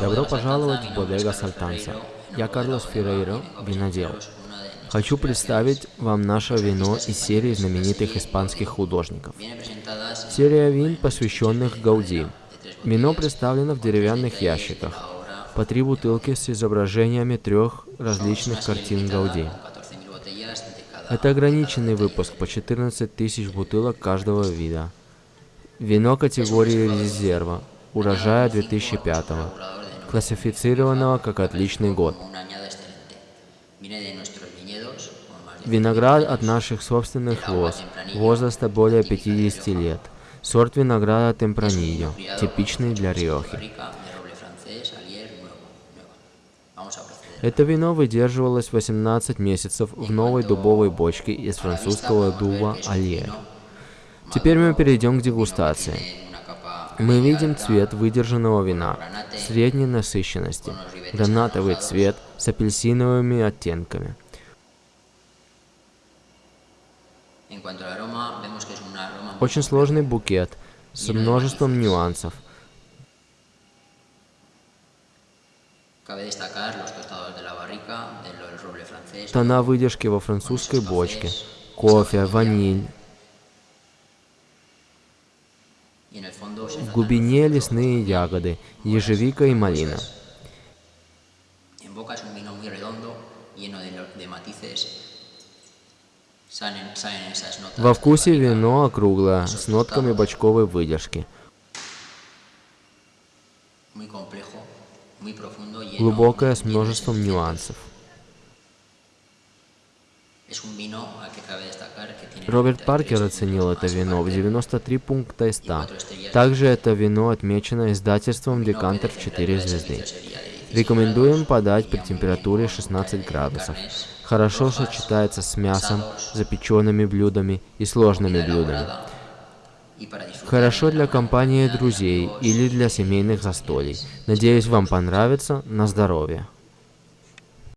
Добро пожаловать в Бодега Сальтанса. Я Карлос Феррейро, винодел. Хочу представить вам наше вино из серии знаменитых испанских художников. Серия вин, посвященных Гауди. Вино представлено в деревянных ящиках, по три бутылки с изображениями трех различных картин Гауди. Это ограниченный выпуск по 14 тысяч бутылок каждого вида. Вино категории резерва, урожая 2005 классифицированного как отличный год. Виноград от наших собственных лоз, возраста более 50 лет. Сорт винограда Темпранильо, типичный для Риохи. Это вино выдерживалось 18 месяцев в новой дубовой бочке из французского дуба Альер. Теперь мы перейдем к дегустации. Мы видим цвет выдержанного вина средней насыщенности, гранатовый цвет с апельсиновыми оттенками. Очень сложный букет с множеством нюансов. Тона выдержки во французской бочке, кофе, ваниль. В глубине лесные ягоды, ежевика и малина. Во вкусе вино округлое, с нотками бочковой выдержки. Глубокое, с множеством нюансов. Роберт Паркер оценил это вино в 93 пункта из 100. Также это вино отмечено издательством Декантер в 4 звезды. Рекомендуем подать при температуре 16 градусов. Хорошо сочетается с мясом, запеченными блюдами и сложными блюдами. Хорошо для компании друзей или для семейных застолий. Надеюсь, вам понравится. На здоровье.